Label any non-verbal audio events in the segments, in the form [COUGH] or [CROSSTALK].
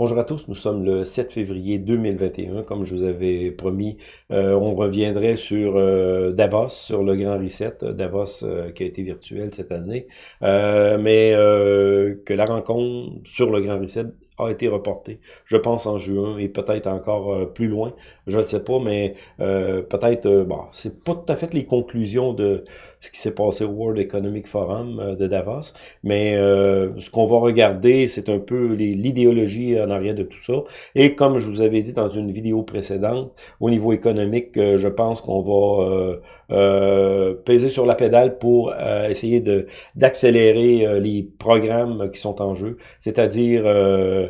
Bonjour à tous, nous sommes le 7 février 2021. Comme je vous avais promis, euh, on reviendrait sur euh, Davos, sur le Grand Reset, Davos euh, qui a été virtuel cette année, mais que la rencontre sur le Grand Reset a été reporté, je pense en juin et peut-être encore euh, plus loin, je ne sais pas, mais euh, peut-être, euh, bon, c'est pas tout à fait les conclusions de ce qui s'est passé au World Economic Forum de Davos, mais ce qu'on va regarder, c'est un peu l'idéologie en arrière de tout ça, et comme je vous avais dit dans une vidéo précédente, au niveau économique, je pense qu'on va peser sur la pédale pour essayer d'accélérer les programmes qui sont en jeu, c'est-à-dire euh,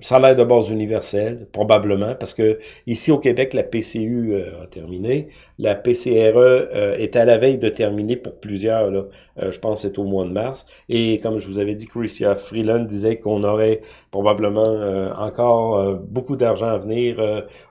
salaire de base universel, probablement, parce que ici au Québec, la PCU euh, a terminé. La PCRE euh, est à la veille de terminer pour plusieurs. Euh, je pense que c'est au mois de mars. Et comme je vous avais dit, Christian Freeland disait qu'on aurait probablement encore beaucoup d'argent à venir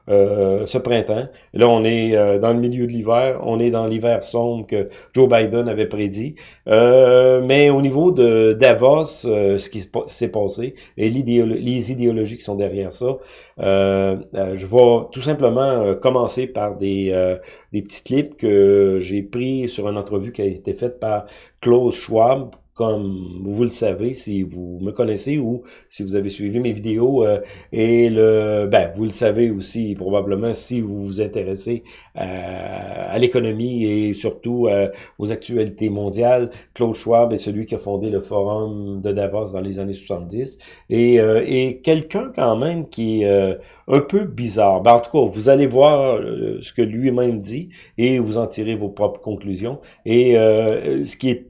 ce printemps. Là, on est dans le milieu de l'hiver, on est dans l'hiver sombre que Joe Biden avait prédit. mais au niveau de Davos, ce qui s'est passé et l'idée les idéologies qui sont derrière ça. Euh, euh, je vais tout simplement euh, commencer par des, des petits clips que j'ai pris sur une entrevue qui a été faite par Klaus Schwab, comme vous le savez, si vous me connaissez ou si vous avez suivi mes vidéos, euh, et le, ben, vous le savez aussi probablement si vous vous intéressez à, à l'économie et surtout euh, aux actualités mondiales. Claude Schwab est celui qui a fondé le Forum de Davos dans les années 70 et, euh, et quelqu'un quand même qui est un peu bizarre. Ben, en tout cas, vous allez voir ce que lui-même dit et vous en tirez vos propres conclusions. Et ce qui est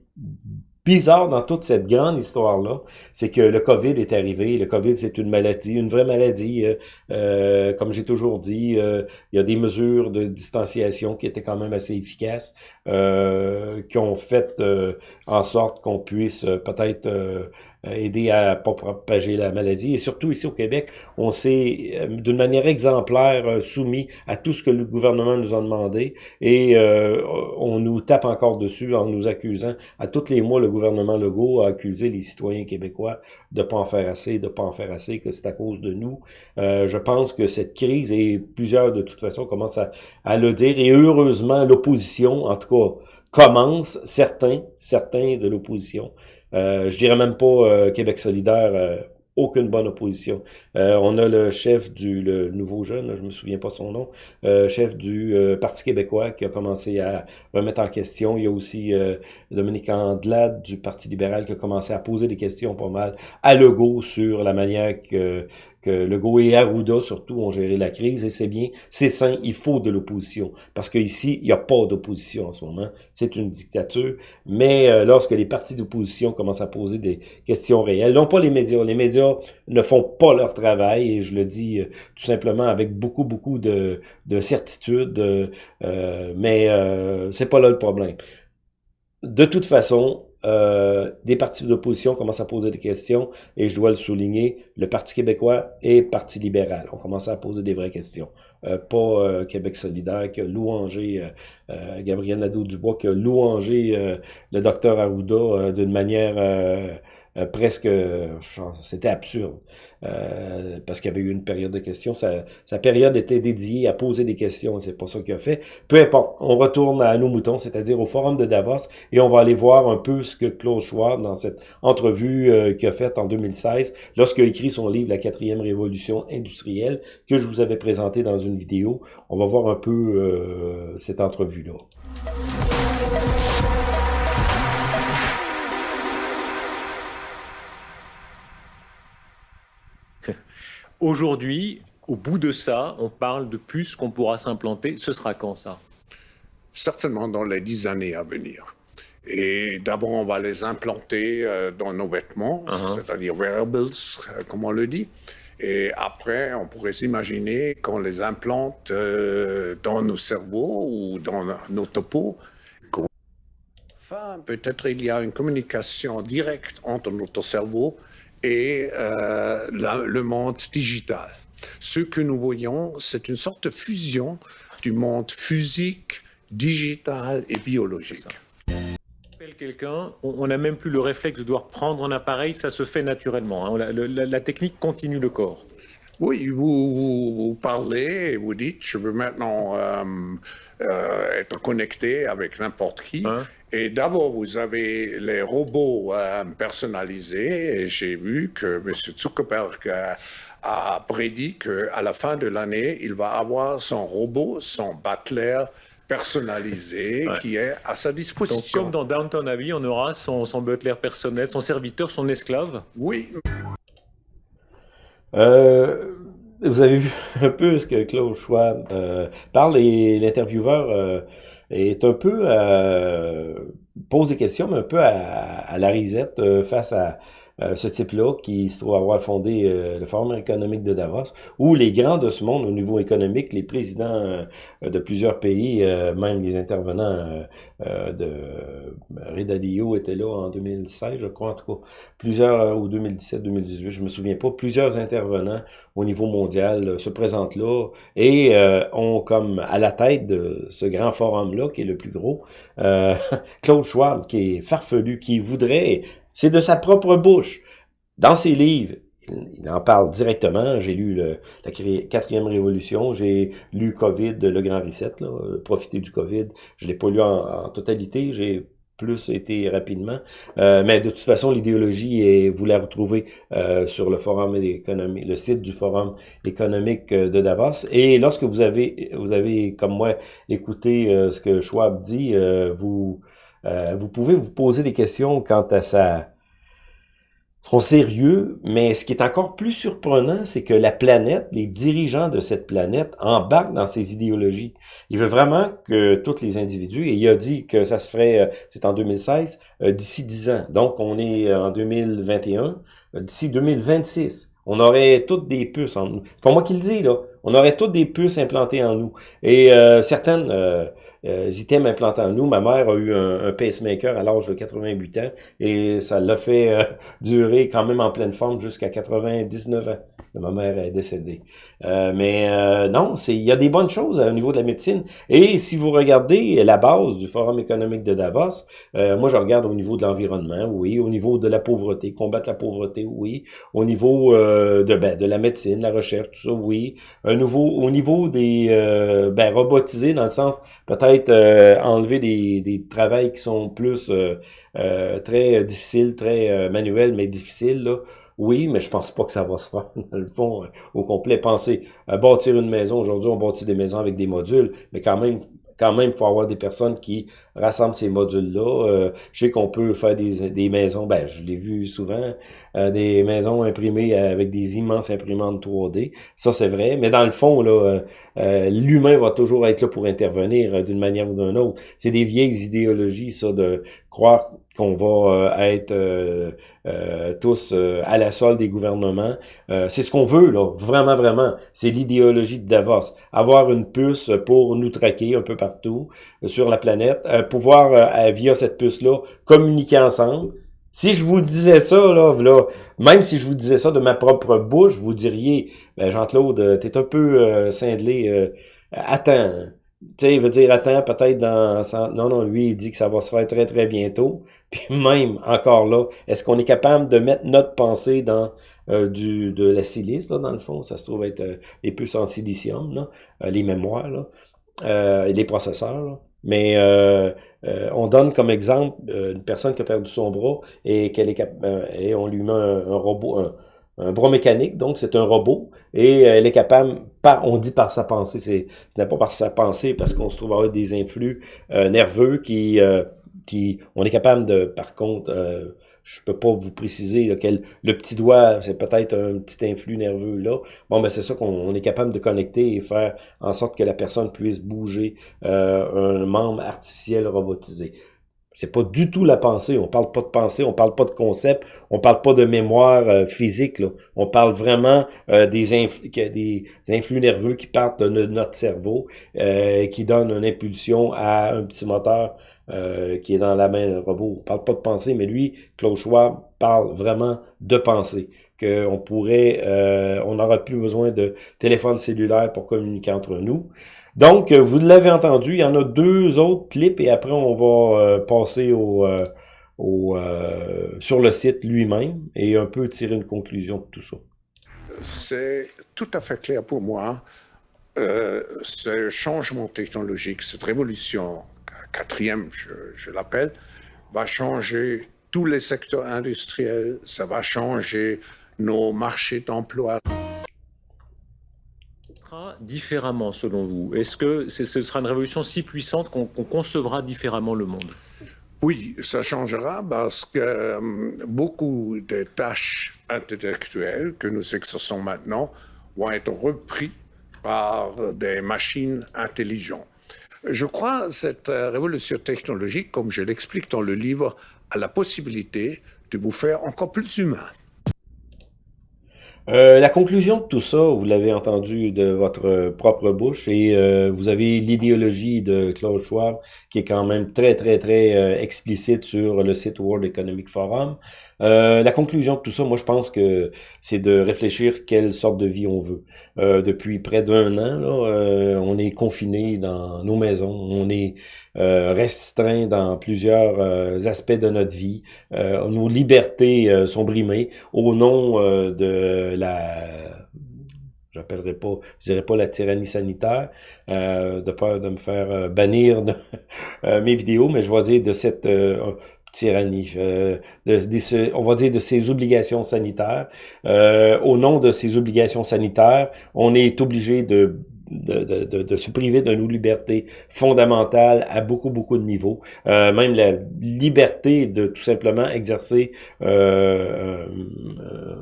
bizarre dans toute cette grande histoire-là, c'est que le COVID est arrivé. Le COVID, c'est une maladie, une vraie maladie. Euh, euh comme j'ai toujours dit, euh, il y a des mesures de distanciation qui étaient quand même assez efficaces, qui ont fait en sorte qu'on puisse peut-être aider à pas propager la maladie. Et surtout ici au Québec, on s'est euh, d'une manière exemplaire euh, soumis à tout ce que le gouvernement nous a demandé et on nous tape encore dessus en nous accusant. À tous les mois, le gouvernement Legault a accusé les citoyens québécois de pas en faire assez, de pas en faire assez, que c'est à cause de nous. je pense que cette crise, et plusieurs de toute façon commencent à, à le dire, et heureusement l'opposition, en tout cas, commence, certains, certains de l'opposition, euh, je dirais même pas euh, Québec solidaire, euh, aucune bonne opposition. on a le chef du le nouveau jeune, je me souviens pas son nom, chef du Parti québécois qui a commencé à remettre en question. Il y a aussi Dominique Andelade du Parti libéral qui a commencé à poser des questions pas mal à Legault sur la manière que que Legault et Arruda, surtout, ont géré la crise, et c'est bien, c'est sain, il faut de l'opposition, parce qu'ici, il n'y a pas d'opposition en ce moment, c'est une dictature, mais euh, lorsque les partis d'opposition commencent à poser des questions réelles, non pas les médias, les médias ne font pas leur travail, et je le dis euh, tout simplement avec beaucoup, beaucoup de, de certitude, euh, mais c'est pas là le problème. De toute façon, euh, des partis d'opposition commencent à poser des questions, et je dois le souligner, le Parti québécois et le Parti libéral ont commencé à poser des vraies questions. Euh, pas euh, Québec solidaire qui a louangé Gabriel Nadeau-Dubois, qui a louangé le docteur Arruda d'une manière euh, presque, c'était absurde, euh, parce qu'il y avait eu une période de questions. Sa, période était dédiée à poser des questions, c'est pas ça qu'il a fait. Peu importe, on retourne à nos moutons, c'est-à-dire au forum de Davos, et on va aller voir un peu ce que Claude Schwab, dans cette entrevue euh, qu'il a faite en 2016, lorsqu'il a écrit son livre « La quatrième révolution industrielle », que je vous avais présenté dans une vidéo. On va voir un peu euh, cette entrevue-là. Aujourd'hui, au bout de ça, on parle de puces qu'on pourra s'implanter. Ce sera quand ça? Certainement dans les dix années à venir. Et d'abord, on va les implanter euh, dans nos vêtements, uh-huh. c'est-à-dire wearables, euh, comme on le dit. Et après, on pourrait s'imaginer qu'on les implante euh, dans nos cerveaux ou dans nos topos. Enfin, peut-être il y a une communication directe entre notre cerveau et euh, le monde digital. Ce que nous voyons, c'est une sorte de fusion du monde physique, digital et biologique. quelqu'un, on n'a même plus le réflexe de devoir prendre un appareil, ça se fait naturellement. Hein. La, technique continue le corps. Oui, vous, parlez vous dites, je veux maintenant euh, euh, être connecté avec n'importe qui. Hein? Et d'abord, vous avez les robots euh, personnalisés. Et j'ai vu que M. Zuckerberg a prédit qu'à la fin de l'année, il va avoir son robot, son butler personnalisé qui est à sa disposition. Donc, comme dans Downton Abbey, on aura son, son butler personnel, son serviteur, son esclave Oui. Euh, vous avez vu un peu ce que Claude Schwab euh, parle et l'intervieweur euh, est un peu euh, pose des questions, mais un peu à, à la risette face à euh, ce type-là, qui se trouve avoir fondé euh, le Forum économique de Davos, où les grands de ce monde au niveau économique, les présidents euh, de plusieurs pays, même les intervenants de Redalio étaient là en 2016, je crois en tout cas, plusieurs, ou 2017-2018, je me souviens pas, plusieurs intervenants au niveau mondial se présentent là et ont comme à la tête de ce grand forum-là, qui est le plus gros, [LAUGHS] Claude Schwab, qui est farfelu, qui voudrait c'est de sa propre bouche. Dans ses livres, il en parle directement. J'ai lu le, la quatrième révolution, j'ai lu Covid, le Grand Reset, là, profiter du Covid. Je l'ai pas lu en, totalité, j'ai plus été rapidement. Euh, mais de toute façon, l'idéologie, vous la retrouvez euh, sur le forum économique, le site du forum économique euh, de Davos. Et lorsque vous avez, vous avez comme moi écouté ce que Schwab dit, vous euh, vous pouvez vous poser des questions quant à sa son sérieux, mais ce qui est encore plus surprenant, c'est que la planète, les dirigeants de cette planète embarquent dans ces idéologies. Il veut vraiment que tous les individus, et il a dit que ça se ferait, euh, c'est en 2016, euh, d'ici 10 ans. Donc, on est en 2021, d'ici 2026, on aurait toutes des puces en nous. C'est pas moi qui le dis, là. On aurait toutes des puces implantées en nous. Et certaines items implantés en nous. Ma mère a eu un, pacemaker à l'âge de 88 ans et ça l'a fait euh, [LAUGHS] durer quand même en pleine forme jusqu'à 99 ans. Ma mère est décédée. Euh, mais euh, non, c'est il y a des bonnes choses au niveau de la médecine. Et si vous regardez la base du Forum économique de Davos, moi je regarde au niveau de l'environnement, oui, au niveau de la pauvreté, combattre la pauvreté, oui, au niveau de ben, de la médecine, la recherche, tout ça, oui. Un nouveau, au niveau des ben, robotisés dans le sens peut-être euh, enlever des, des travails qui sont plus euh, euh, très difficiles, très manuels, mais difficiles. Oui, mais je pense pas que ça va se faire, [LAUGHS] dans le fond, au complet. Pensez, bâtir une maison, aujourd'hui, on bâtit des maisons avec des modules, mais quand même, quand même, il faut avoir des personnes qui rassemblent ces modules-là. Euh, je sais qu'on peut faire des, des maisons, ben je l'ai vu souvent, euh, des maisons imprimées avec des immenses imprimantes 3D. Ça, c'est vrai. Mais dans le fond, là, euh, l'humain va toujours être là pour intervenir d'une manière ou d'une autre. C'est des vieilles idéologies, ça, de croire qu'on va être euh, tous euh, à la solde des gouvernements. Euh, c'est ce qu'on veut, là, vraiment, vraiment. C'est l'idéologie de Davos. Avoir une puce pour nous traquer un peu partout sur la planète, pouvoir, via cette puce-là, communiquer ensemble. Si je vous disais ça, là, là, même si je vous disais ça de ma propre bouche, vous diriez, ben Jean-Claude, t'es un peu cinglé, attends, tu sais, il veut dire, attends, peut-être dans... Non, non, lui, il dit que ça va se faire très, très bientôt. Puis même, encore là, est-ce qu'on est capable de mettre notre pensée dans euh, du de la silice, là, dans le fond? Ça se trouve être euh, les puces en silicium, là, euh, les mémoires, là, et les processeurs, là. Mais on donne comme exemple une personne qui a perdu son bras et qu'elle est et on lui met un, robot, un, bras mécanique, donc c'est un robot, et elle est capable, par, on dit par sa pensée, c'est ce n'est pas par sa pensée, parce qu'on se trouve avec des influx euh, nerveux qui, euh, qui, on est capable de, par contre, euh, je peux pas vous préciser lequel, le petit doigt, c'est peut-être un petit influx nerveux là. Bon, ben c'est ça qu'on est capable de connecter et faire en sorte que la personne puisse bouger un membre artificiel robotisé. C'est pas du tout la pensée. On parle pas de pensée, on parle pas de concept, on parle pas de mémoire euh, physique. Là. On parle vraiment euh, des, des influx nerveux qui partent de notre cerveau, euh, qui donnent une impulsion à un petit moteur euh, qui est dans la main d'un robot. On parle pas de pensée, mais lui, Klaus Schwab, parle vraiment de pensée. Qu'on pourrait, euh, on n'aura plus besoin de téléphone cellulaire pour communiquer entre nous. Donc, vous l'avez entendu, il y en a deux autres clips et après on va passer au, au sur le site lui-même et un peu tirer une conclusion de tout ça. C'est tout à fait clair pour moi euh, ce changement technologique, cette révolution, quatrième, je, l'appelle, va changer tous les secteurs industriels, ça va changer nos marchés d'emploi différemment selon vous? Est-ce que ce sera une révolution si puissante qu'on concevra différemment le monde? Oui, ça changera parce que euh, beaucoup de tâches intellectuelles que nous exerçons maintenant vont être reprises par des machines intelligentes. Je crois que cette euh, révolution technologique, comme je l'explique dans le livre, a la possibilité de vous faire encore plus humain. Euh, la conclusion de tout ça, vous l'avez entendu de votre propre bouche, et euh, vous avez l'idéologie de Claude Schwab qui est quand même très, très, très explicite sur le site World Economic Forum. Euh, la conclusion de tout ça, moi, je pense que c'est de réfléchir quelle sorte de vie on veut. Euh, depuis près d'un an, là, euh, on est confiné dans nos maisons, on est restreint dans plusieurs aspects de notre vie. nos libertés sont brimées au nom de la j'appellerai pas, je dirais pas la tyrannie sanitaire, de peur de me faire bannir de, [LAUGHS] mes vidéos, mais je vais dire de cette tyrannie, euh, de, on va dire de ses obligations sanitaires. Euh, au nom de ces obligations sanitaires, on est obligé de de, de, de, se priver de nos libertés fondamentales à beaucoup, beaucoup de niveaux. Euh, même la liberté de tout simplement exercer euh, euh,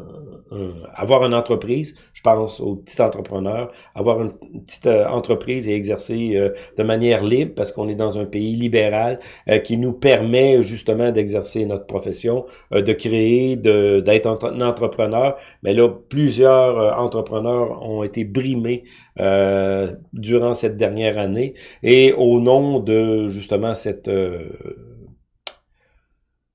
avoir une entreprise, je pense aux petits entrepreneurs, avoir une petite euh, entreprise et exercer euh, de manière libre parce qu'on est dans un pays libéral qui nous permet justement d'exercer notre profession, de créer, d'être un entrepreneur. Mais là, plusieurs entrepreneurs ont été brimés durant cette dernière année et au nom de justement cette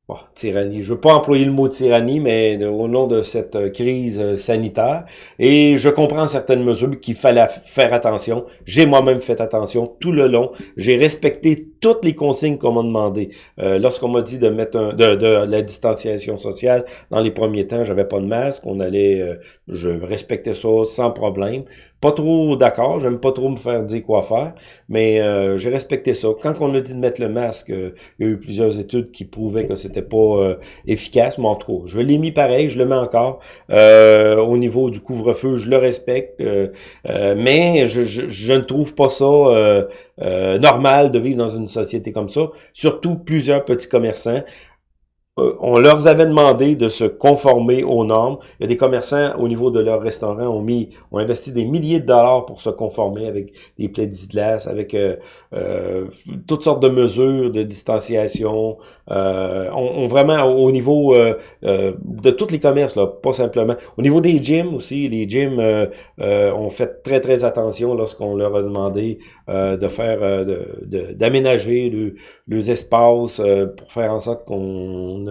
Bon, tyrannie. Je veux pas employer le mot tyrannie, mais au nom de cette euh, crise euh, sanitaire. Et je comprends certaines mesures qu'il fallait faire attention. J'ai moi-même fait attention tout le long. J'ai respecté toutes les consignes qu'on m'a demandé. Euh, Lorsqu'on m'a dit de mettre un, de, de, la distanciation sociale, dans les premiers temps, j'avais pas de masque. On allait, euh, je respectais ça sans problème. Pas trop d'accord. J'aime pas trop me faire dire quoi faire, mais j'ai respecté ça. Quand on a dit de mettre le masque, il y a eu plusieurs études qui prouvaient que c'était pas euh, efficace, mais en tout cas, je l'ai mis pareil, je le mets encore. Euh, au niveau du couvre-feu, je le respecte, euh, mais je, je, ne trouve pas ça normal de vivre dans une société comme ça. Surtout plusieurs petits commerçants euh, on leur avait demandé de se conformer aux normes. Il y a des commerçants au niveau de leur restaurant ont mis, ont investi des milliers de dollars pour se conformer avec des plexiglas, avec euh, euh, toutes sortes de mesures de distanciation. Euh, on, vraiment au niveau de tous les commerces, là, pas simplement. Au niveau des gyms aussi, les gyms ont fait très très attention lorsqu'on leur a demandé de faire, d'aménager de, les espaces pour faire en sorte qu'on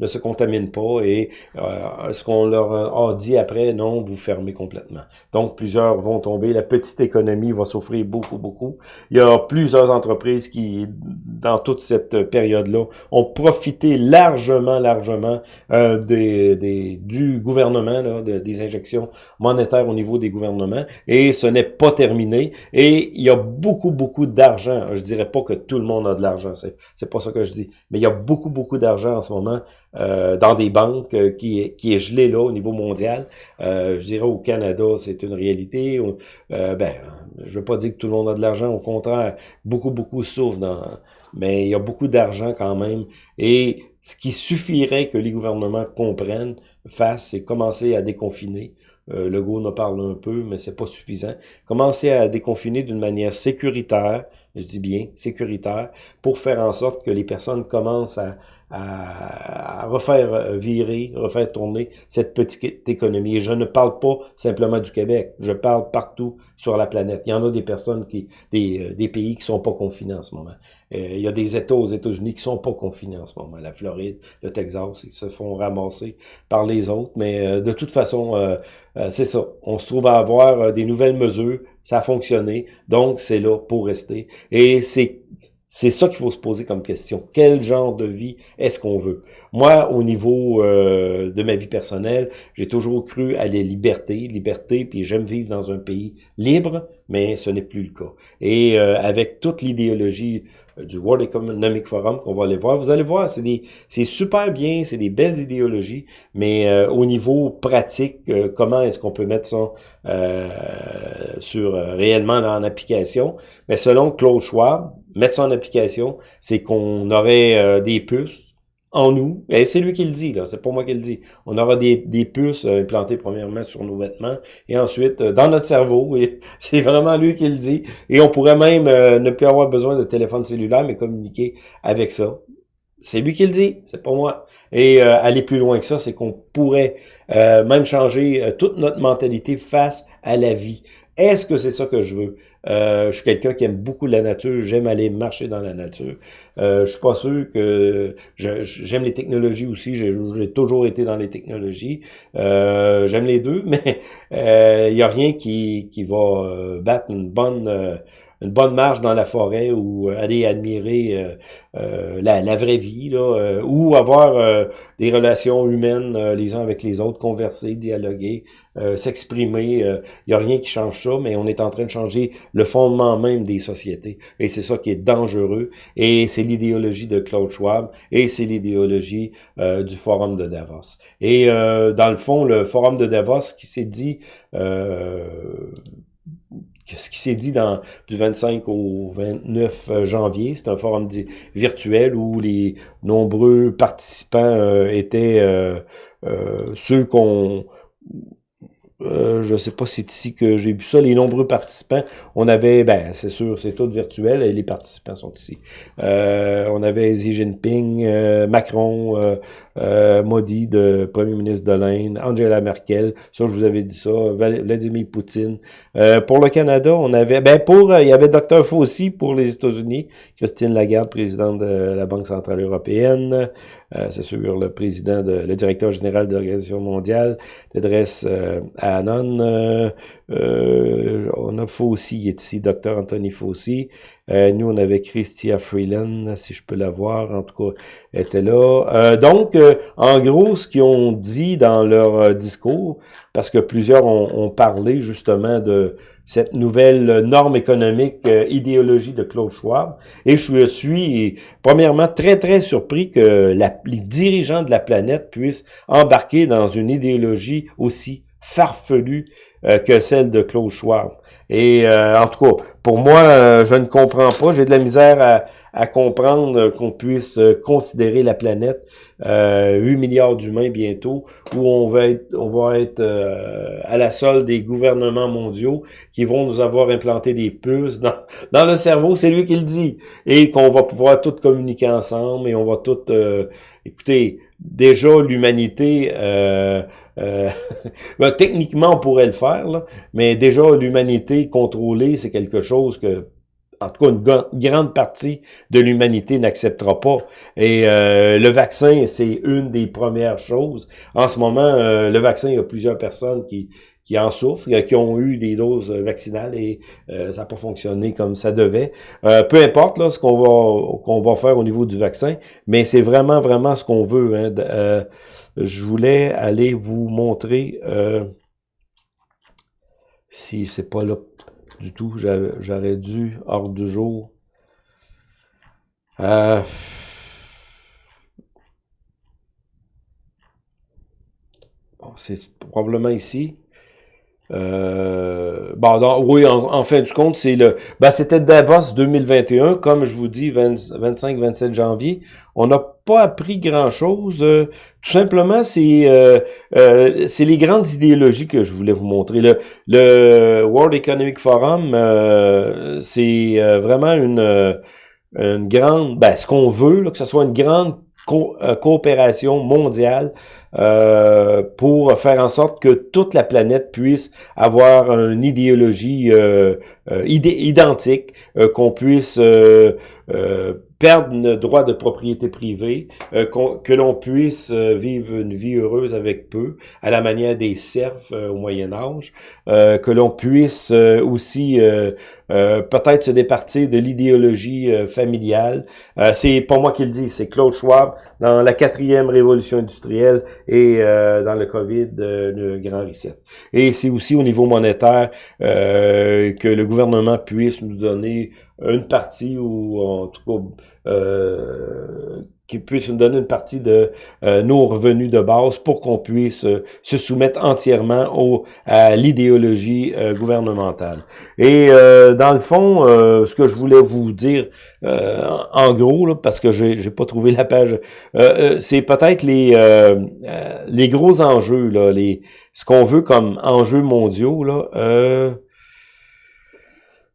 ne, se contaminent pas et euh, ce qu'on leur a dit après, non, vous fermez complètement. Donc, plusieurs vont tomber. La petite économie va souffrir beaucoup, beaucoup. Il y a plusieurs entreprises qui, dans toute cette période-là, ont profité largement, largement euh, du gouvernement, là, des injections monétaires au niveau des gouvernements. Et ce n'est pas terminé. Et il y a beaucoup, beaucoup d'argent. Je dirais pas que tout le monde a de l'argent. C'est pas ça que je dis. Mais il y a beaucoup, beaucoup d'argent en ce moment euh, dans des banques euh, qui, qui est gelé là au niveau mondial. Euh, je dirais au Canada, c'est une réalité. ben, je veux pas dire que tout le monde a de l'argent, au contraire, beaucoup, beaucoup souffrent dans... Mais il y a beaucoup d'argent quand même. Et ce qui suffirait que les gouvernements comprennent, fassent, c'est commencer à déconfiner. Euh, le go en parle un peu, mais c'est pas suffisant. Commencer à déconfiner d'une manière sécuritaire, je dis bien sécuritaire, pour faire en sorte que les personnes commencent à à, refaire virer, refaire tourner cette petite économie. Et je ne parle pas simplement du Québec, je parle partout sur la planète. Il y en a des personnes qui, des, des pays qui sont pas confinés en ce moment. il y a des États aux États-Unis qui sont pas confinés en ce moment. La Floride, le Texas, ils se font ramasser par les autres. Mais de toute façon, c'est ça. On se trouve à avoir des nouvelles mesures. Ça a fonctionné. Donc, c'est là pour rester. Et c'est c'est ça qu'il faut se poser comme question. Quel genre de vie est-ce qu'on veut? Moi, au niveau euh, de ma vie personnelle, j'ai toujours cru à la liberté, liberté, puis j'aime vivre dans un pays libre, mais ce n'est plus le cas. Et euh, avec toute l'idéologie euh, du World Economic Forum qu'on va aller voir, vous allez voir, c'est super bien, c'est des belles idéologies, mais au niveau pratique, comment est-ce qu'on peut mettre ça sur réellement en application? Mais selon Claude Schwab, mettre ça en application, c'est qu'on aurait euh, des puces en nous, et c'est lui qui le dit, là, c'est pas moi qui le dit. On aura des, des puces euh, implantées premièrement sur nos vêtements, et ensuite euh, dans notre cerveau, [LAUGHS] c'est vraiment lui qui le dit. Et on pourrait même ne plus avoir besoin de téléphone cellulaire, mais communiquer avec ça. C'est lui qui le dit, c'est pas moi. Et aller plus loin que ça, c'est qu'on pourrait même changer toute notre mentalité face à la vie. Est-ce que c'est ça que je veux? Euh, je suis quelqu'un qui aime beaucoup la nature, j'aime aller marcher dans la nature. Euh, je suis pas sûr que j'aime les technologies aussi, j'ai toujours été dans les technologies. Euh, j'aime les deux, [LAUGHS] mais il euh, y a rien qui, qui va euh, battre une bonne une bonne marche dans la forêt ou euh, aller admirer euh, euh, la, la, vraie vie, là, ou avoir des relations humaines les uns avec les autres, converser, dialoguer, s'exprimer. Il n'y a rien qui change ça, mais on est en train de changer le fondement même des sociétés. Et c'est ça qui est dangereux. Et c'est l'idéologie de Claude Schwab et c'est l'idéologie du Forum de Davos. Et dans le fond, le Forum de Davos qui s'est dit ce qui s'est dit dans du 25 au 29 euh, janvier. C'est un forum virtuel où les nombreux participants euh, étaient euh, ceux qu'on euh, je sais pas si c'est ici que j'ai vu ça. Les nombreux participants, on avait, ben c'est sûr, c'est tout virtuel et les participants sont ici. Euh, on avait Xi Jinping, euh, Macron, euh, euh, Modi, de premier ministre de l'Inde, Angela Merkel, ça je vous avais dit ça, Vladimir Poutine. pour le Canada, on avait, ben pour, il y avait Dr Fauci pour les États-Unis, Christine Lagarde, présidente de la Banque centrale européenne, c'est sûr, le président, de, le directeur général de l'Organisation mondiale, Tedros euh, Anon, euh, euh, on a Fauci, il est ici, Dr. Anthony Fauci. Nous, on avait Christia Freeland, si je peux la voir, en tout cas, était là. donc, en gros, ce qu'ils ont dit dans leur discours, parce que plusieurs ont, ont parlé justement de cette nouvelle norme économique euh, idéologie de Claude Schwab. Et je suis, premièrement, très, très surpris que la, les dirigeants de la planète puissent embarquer dans une idéologie aussi farfelue euh, que celle de Claude Schwab. Et euh, en tout cas, pour moi, je ne comprends pas. J'ai de la misère à, comprendre qu'on puisse considérer la planète, euh, 8 milliards d'humains bientôt, où on va être, on va être euh, à la solde des gouvernements mondiaux qui vont nous avoir implanté des puces dans, dans le cerveau, c'est lui qui le dit, et qu'on va pouvoir tout communiquer ensemble et on va tout... Euh, écoutez, déjà l'humanité... Euh, [LAUGHS] ben, techniquement, on pourrait le faire, mais déjà l'humanité contrôlée, c'est quelque chose que en tout cas une grande partie de l'humanité n'acceptera pas. Et euh, le vaccin, c'est une des premières choses. En ce moment, euh, le vaccin, il y a plusieurs personnes qui, qui en souffrent, qui ont eu des doses vaccinales et euh, ça n'a pas fonctionné comme ça devait. peu importe là, ce qu'on va qu'on va faire au niveau du vaccin, mais c'est vraiment, vraiment ce qu'on veut. Hein. je voulais aller vous montrer si c'est pas là du tout. J'aurais dû, hors du jour. Euh, c'est probablement ici. Euh, oui, en, fin du compte, c'est le. Ben, c'était Davos 2021, comme je vous dis, 25-27 janvier. On n'a pas appris grand-chose. Euh, tout simplement, c'est euh, euh, c'est les grandes idéologies que je voulais vous montrer. Le, le World Economic Forum, c'est vraiment une, une grande... Ben, ce qu'on veut, là, que ce soit une grande coopération mondiale euh, pour faire en sorte que toute la planète puisse avoir une idéologie euh, identique, qu'on puisse perdre le droit de propriété privée, euh, que l'on puisse euh, vivre une vie heureuse avec peu, à la manière des serfs euh, au Moyen Âge, que l'on puisse aussi peut-être se départir de l'idéologie familiale. c'est pas moi qui le dis, c'est Claude Schwab dans la quatrième révolution industrielle et dans le COVID, le Grand Reset. Et c'est aussi au niveau monétaire que le gouvernement puisse nous donner une partie ou en tout cas euh, qui puisse nous donner une partie de euh, nos revenus de base pour qu'on puisse euh, se soumettre entièrement au, à l'idéologie gouvernementale. Et dans le fond, ce que je voulais vous dire en gros, là, parce que j'ai pas trouvé la page, c'est peut-être les les gros enjeux, là, les ce qu'on veut comme enjeux mondiaux. Là,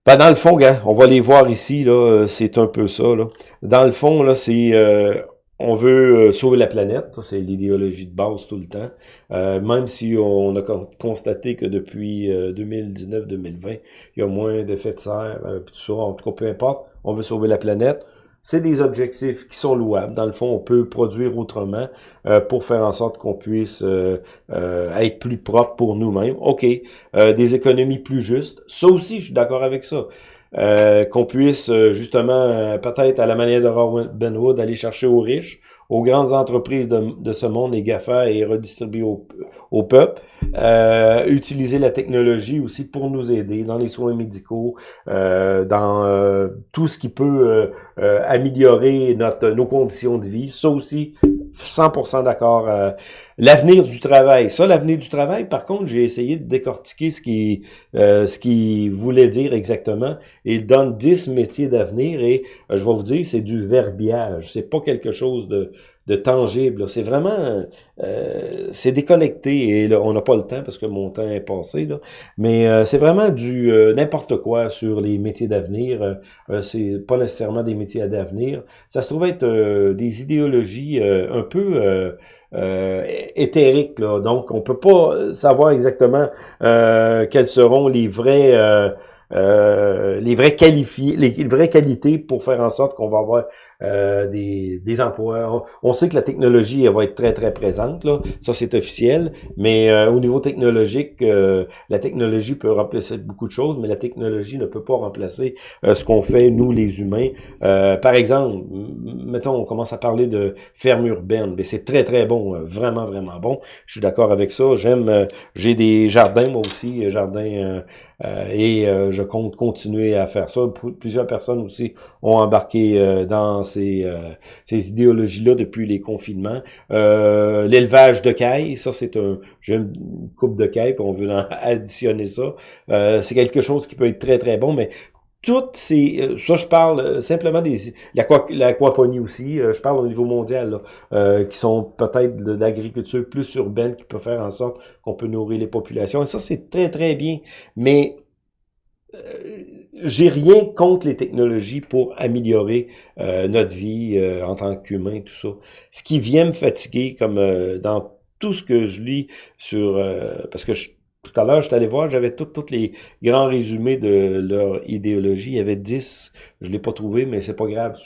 ben, dans le fond, on va les voir ici, là, euh, c'est un peu ça. Là. Dans le fond, là, c'est euh, on veut euh, sauver la planète, c'est l'idéologie de base tout le temps. même si on a constaté que depuis 2019-2020, il y a moins d'effets de serre, tout ça, en tout cas, peu importe, on veut sauver la planète. C'est des objectifs qui sont louables. Dans le fond, on peut produire autrement euh, pour faire en sorte qu'on puisse euh, euh, être plus propre pour nous-mêmes. OK, des économies plus justes. Ça aussi, je suis d'accord avec ça. qu'on puisse justement, peut-être à la manière de Robin Benwood, aller chercher aux riches, aux grandes entreprises de, ce monde, les GAFA, et redistribuer au, au peuple. Euh, utiliser la technologie aussi pour nous aider dans les soins médicaux, euh, dans euh, tout ce qui peut euh, améliorer notre nos conditions de vie. Ça aussi, 100% d'accord. l'avenir du travail. Ça, l'avenir du travail, par contre, j'ai essayé de décortiquer ce qui ce qui voulait dire exactement. Il donne 10 métiers d'avenir et je vais vous dire, c'est du verbiage. C'est pas quelque chose de de tangible. C'est vraiment, euh, c'est déconnecté et on n'a pas le temps parce que mon temps est passé. Là. Mais euh, c'est vraiment du euh, n'importe quoi sur les métiers d'avenir. c'est pas nécessairement des métiers d'avenir. Ça se trouve être des idéologies un peu éthériques. Là. Donc, on peut pas savoir exactement quels seront les vrais euh, les les, vraies qualités pour faire en sorte qu'on va avoir euh, des, des emplois. On, sait que la technologie elle va être très très présente là, ça c'est officiel, mais euh, au niveau technologique, la technologie peut remplacer beaucoup de choses, mais la technologie ne peut pas remplacer ce qu'on fait nous les humains. par exemple, mettons on commence à parler de ferme urbaine, mais c'est très très bon, vraiment vraiment bon. Je suis d'accord avec ça. J'aime, j'ai des jardins moi aussi, jardins et je compte continuer à faire ça. Plusieurs personnes aussi ont embarqué euh, dans ces, euh, ces idéologies-là depuis les confinements. Euh, l'élevage de cailles, ça c'est un... J'ai une coupe de cailles, on veut [LAUGHS] additionner ça. c'est quelque chose qui peut être très très bon, mais toutes ces, ça je parle simplement des, l'aquaponie aussi, je parle au niveau mondial, qui sont peut-être de, l'agriculture plus urbaine qui peut faire en sorte qu'on peut nourrir les populations. Et ça c'est très très bien, mais euh, j'ai rien contre les technologies pour améliorer euh, notre vie euh, en tant qu'humain, tout ça. Ce qui vient me fatiguer, comme dans tout ce que je lis sur... parce que je, tout à l'heure, je suis allé voir, j'avais tous les grands résumés de leur idéologie. Il y avait 10. Je l'ai pas trouvé, mais c'est pas grave.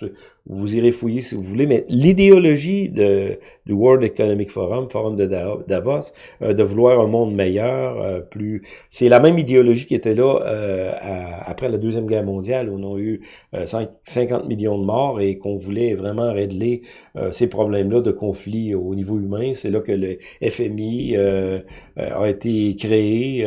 Vous irez fouiller si vous voulez. Mais l'idéologie du World Economic Forum, Forum de Davos, euh, de vouloir un monde meilleur, euh, plus... C'est la même idéologie qui était là euh, après la Deuxième Guerre mondiale, où on a eu 50 millions de morts et qu'on voulait vraiment régler ces problèmes-là de conflit au niveau humain. C'est là que le FMI a été créé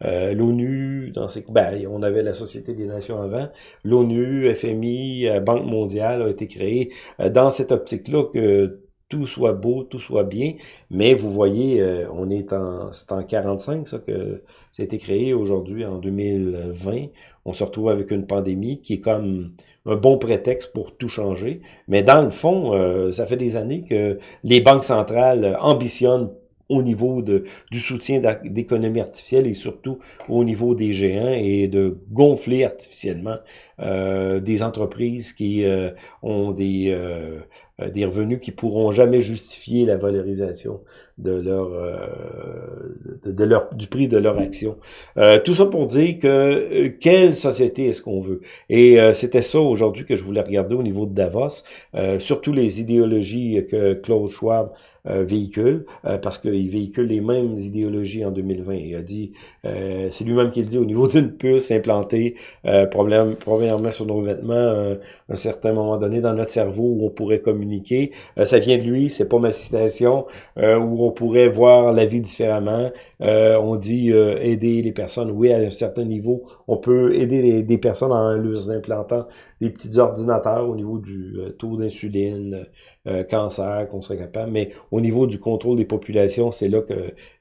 l'ONU, dans ces, ben, on avait la Société des Nations avant, l'ONU, FMI, Banque mondiale a été créée dans cette optique-là que tout soit beau, tout soit bien, mais vous voyez, on est en, c'est en 45 ça que ça a été créé aujourd'hui en 2020. On se retrouve avec une pandémie qui est comme un bon prétexte pour tout changer. Mais dans le fond, ça fait des années que les banques centrales ambitionnent au niveau de, du soutien d'économie artificielle et surtout au niveau des géants et de gonfler artificiellement euh, des entreprises qui euh, ont des, euh, des revenus qui pourront jamais justifier la valorisation de leur, de, leur du prix de leur action. tout ça pour dire que quelle société est-ce qu'on veut? Et c'était ça aujourd'hui que je voulais regarder au niveau de Davos, surtout les idéologies que Claude Schwab euh, véhicule, euh, parce qu'il véhicule les mêmes idéologies en 2020. Il a dit, euh, c'est lui-même qui le dit, au niveau d'une puce implantée, problème, premièrement sur nos vêtements, un certain moment donné dans notre cerveau où on pourrait communiquer. Ça vient de lui, c'est pas ma citation, où on pourrait voir la vie différemment. on dit aider les personnes, oui, à un certain niveau, on peut aider des personnes en leur implantant des petits ordinateurs au niveau du taux d'insuline, cancer, qu'on serait capable, mais au niveau du contrôle des populations, c'est là que,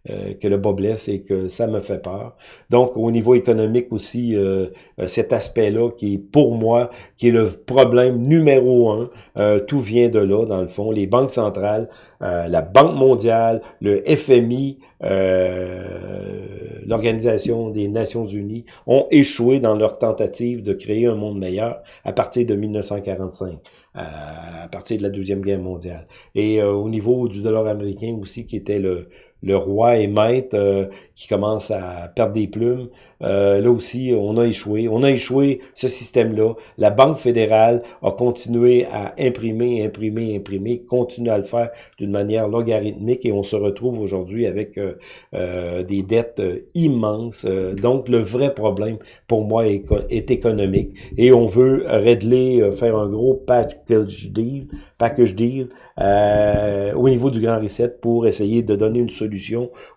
euh, que le bas blesse et que ça me fait peur. Donc, au niveau économique aussi, euh, euh, cet aspect-là qui est pour moi, qui est le problème numéro un, tout vient de là, dans le fond. Les banques centrales, la Banque mondiale, le FMI, l'Organisation des Nations Unies ont échoué dans leur tentative de créer un monde meilleur à partir de 1945, à partir de la Deuxième Guerre mondiale. Et au niveau du dollar américain aussi, qui était le, le roi et maître euh, qui commence à perdre des plumes. Euh, là aussi, on a échoué. On a échoué ce système-là. La Banque fédérale a continué à imprimer, imprimer, imprimer, continue à le faire d'une manière logarithmique et on se retrouve aujourd'hui avec euh, des dettes immenses. donc, le vrai problème pour moi est, est, économique et on veut régler, faire un gros package deal, package deal au niveau du Grand Reset pour essayer de donner une solution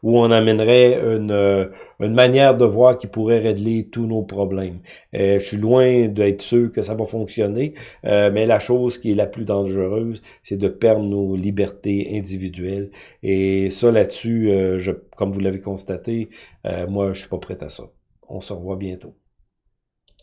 où on amènerait une, euh, une manière de voir qui pourrait régler tous nos problèmes. Euh, je suis loin d'être sûr que ça va fonctionner, euh, mais la chose qui est la plus dangereuse, c'est de perdre nos libertés individuelles. Et ça, là-dessus, comme vous l'avez constaté, moi, je suis pas prêt à ça. On se revoit bientôt.